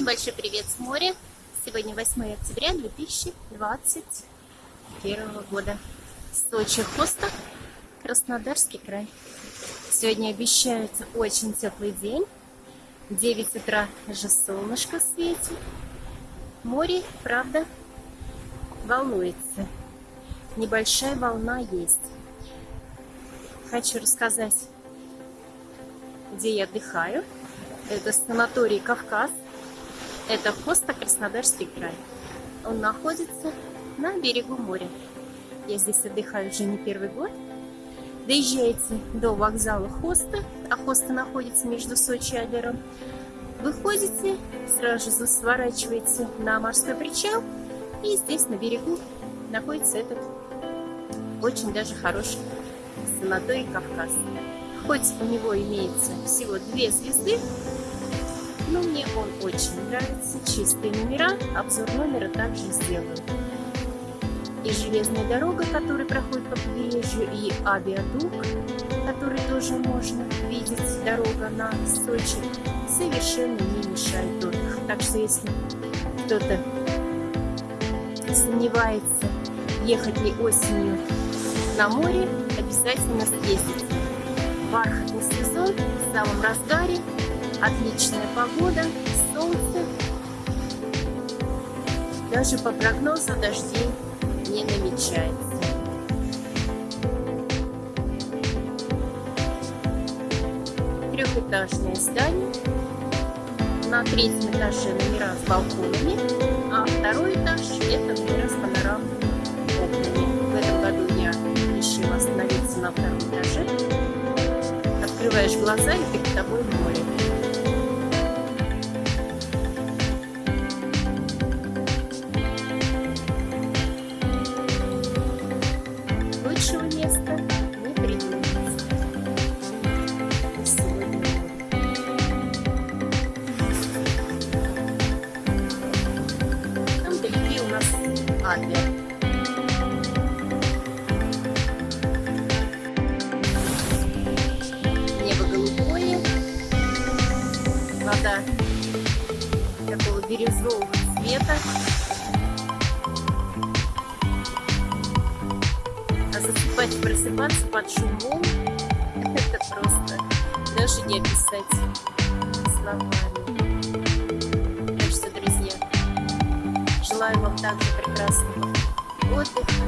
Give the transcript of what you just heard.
Всем большой привет с моря. Сегодня 8 октября 2021 года. Сочи, Хосток, Краснодарский край. Сегодня обещается очень теплый день. 9 утра же солнышко светит. Море, правда, волнуется. Небольшая волна есть. Хочу рассказать, где я отдыхаю. Это санаторий Кавказ. Это Хоста, Краснодарский край. Он находится на берегу моря. Я здесь отдыхаю уже не первый год. Доезжаете до вокзала Хоста, а Хоста находится между Сочи и Адлером. Выходите, сразу же сворачиваете на морской причал, и здесь на берегу находится этот очень даже хороший санаторий Кавказ. Хоть у него имеется всего две звезды, но мне он очень нравится. Чистые номера, обзор номера также сделаю. И железная дорога, которая проходит по побережью, и авиадук, который тоже можно видеть, дорога на Сочи, совершенно не мешает отдых. Так что если кто-то сомневается, ехать ли осенью на море, обязательно съездите. Бархатный сезон в самом разгаре, Отличная погода, солнце. Даже по прогнозу дождей не намечается. Трехэтажное здание. На третьем этаже номера с балконами, а второй этаж это номера с панорамными окнами. В этом году я решила остановиться на втором этаже. Открываешь глаза и перед тобой море. Лучшего места не. Сегодня Там впереди у нас Адлер. Небо голубое, вода такого бирюзового цвета. Засыпать, просыпаться под шумом, это просто даже не описать словами. Так что, друзья, желаю вам также прекрасного отдыха,